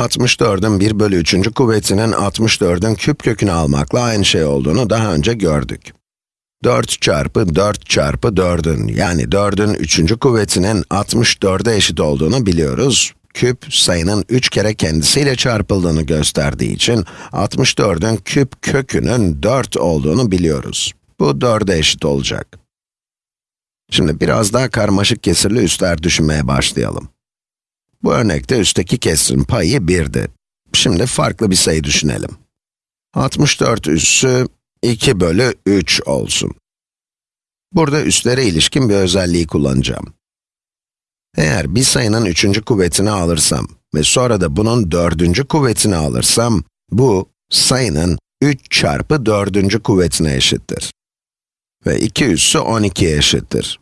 64'ün 1 bölü 3. kuvvetinin 64'ün küp kökünü almakla aynı şey olduğunu daha önce gördük. 4 çarpı 4 çarpı 4'ün, yani 4'ün 3. kuvvetinin 64'e eşit olduğunu biliyoruz. Küp, sayının 3 kere kendisiyle çarpıldığını gösterdiği için, 64'ün küp kökünün 4 olduğunu biliyoruz. Bu 4'e eşit olacak. Şimdi biraz daha karmaşık kesirli üstler düşünmeye başlayalım. Bu örnekte üstteki kesirin payı 1'di. Şimdi farklı bir sayı düşünelim. 64 üssü 2 bölü 3 olsun. Burada üstlere ilişkin bir özelliği kullanacağım. Eğer bir sayının üçüncü kuvvetini alırsam ve sonra da bunun dördüncü kuvvetini alırsam, bu sayının 3 çarpı dördüncü kuvvetine eşittir. Ve 2 üssü 12'ye eşittir.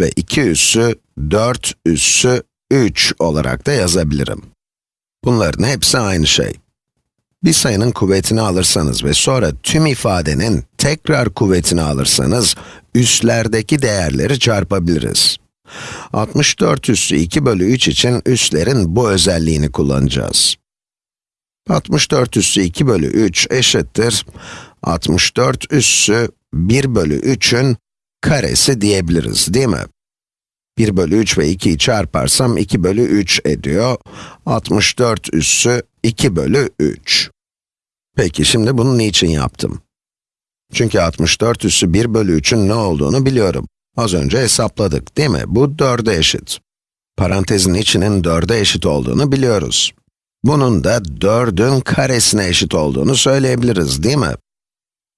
Ve 2 üssü 4 üssü 3 olarak da yazabilirim. Bunların hepsi aynı şey. Bir sayının kuvvetini alırsanız ve sonra tüm ifadenin tekrar kuvvetini alırsanız, üslerdeki değerleri çarpabiliriz. 64 üssü 2 bölü 3 için üslerin bu özelliğini kullanacağız. 64 üssü 2 bölü 3 eşittir 64 üssü 1 bölü 3'ün karesi diyebiliriz, değil mi? 1 bölü 3 ve 2'yi çarparsam 2 bölü 3 ediyor. 64 üssü 2 bölü 3. Peki şimdi bunu niçin yaptım? Çünkü 64 üssü 1 bölü 3'ün ne olduğunu biliyorum. Az önce hesapladık, değil mi? Bu 4'e eşit. Parantezin içinin 4'e eşit olduğunu biliyoruz. Bunun da 4'ün karesine eşit olduğunu söyleyebiliriz, değil mi?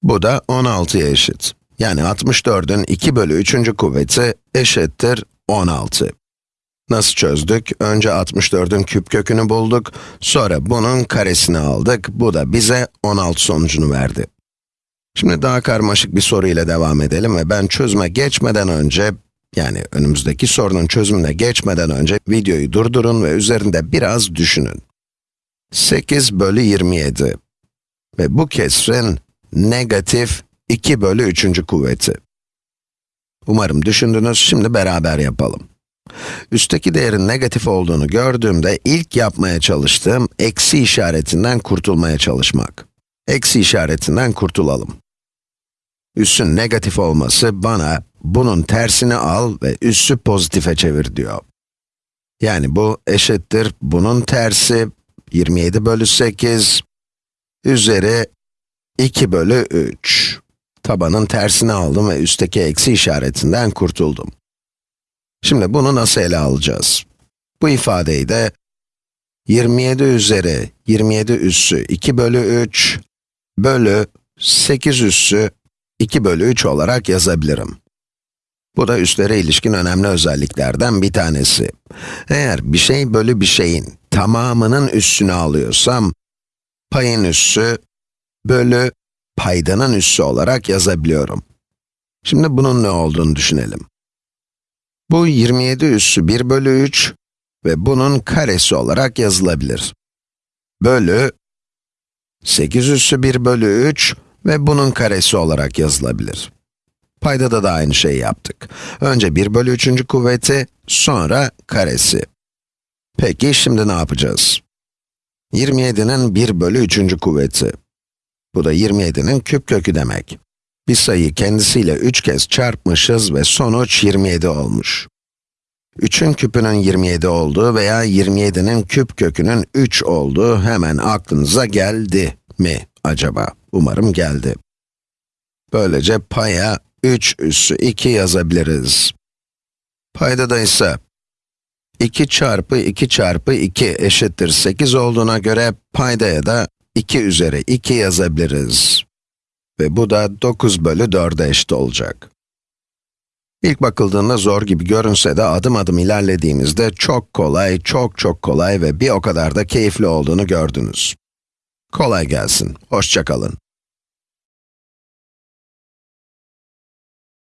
Bu da 16'ya eşit. Yani 64'ün 2 bölü 3. kuvveti eşittir 16. Nasıl çözdük? Önce 64'ün küp kökünü bulduk, sonra bunun karesini aldık. Bu da bize 16 sonucunu verdi. Şimdi daha karmaşık bir soru ile devam edelim ve ben çözüme geçmeden önce, yani önümüzdeki sorunun çözümüne geçmeden önce videoyu durdurun ve üzerinde biraz düşünün. 8 bölü 27 ve bu kesrin negatif 2 bölü 3. kuvveti. Umarım düşündünüz, şimdi beraber yapalım. Üstteki değerin negatif olduğunu gördüğümde ilk yapmaya çalıştığım eksi işaretinden kurtulmaya çalışmak. Eksi işaretinden kurtulalım. Üssün negatif olması bana bunun tersini al ve üssü pozitife çevir diyor. Yani bu eşittir bunun tersi 27 bölü 8 üzeri 2 bölü 3. Tabanın tersini aldım ve üstteki eksi işaretinden kurtuldum. Şimdi bunu nasıl ele alacağız? Bu ifadeyi de 27 üzeri 27 üssü 2 bölü 3 bölü 8 üssü 2 bölü 3 olarak yazabilirim. Bu da üstlere ilişkin önemli özelliklerden bir tanesi. Eğer bir şey bölü bir şeyin tamamının üssünü alıyorsam, payın üssü bölü paydanın üssü olarak yazabiliyorum. Şimdi bunun ne olduğunu düşünelim. Bu 27 üssü 1 bölü 3 ve bunun karesi olarak yazılabilir. Bölü 8 üssü 1 bölü 3 ve bunun karesi olarak yazılabilir. Paydada da aynı şeyi yaptık. Önce 1 bölü 3. kuvveti, sonra karesi. Peki şimdi ne yapacağız? 27'nin 1 bölü 3. kuvveti. Bu da 27'nin küp kökü demek. Bir sayıyı kendisiyle 3 kez çarpmışız ve sonuç 27 olmuş. 3'ün küpünün 27 olduğu veya 27'nin küp kökünün 3 olduğu hemen aklınıza geldi mi acaba? Umarım geldi. Böylece paya 3 üssü 2 yazabiliriz. Payda da ise 2 çarpı 2 çarpı 2 eşittir 8 olduğuna göre paydaya da 2 üzeri 2 yazabiliriz. Ve bu da 9 bölü 4'e eşit olacak. İlk bakıldığında zor gibi görünse de adım adım ilerlediğimizde çok kolay, çok çok kolay ve bir o kadar da keyifli olduğunu gördünüz. Kolay gelsin, hoşçakalın.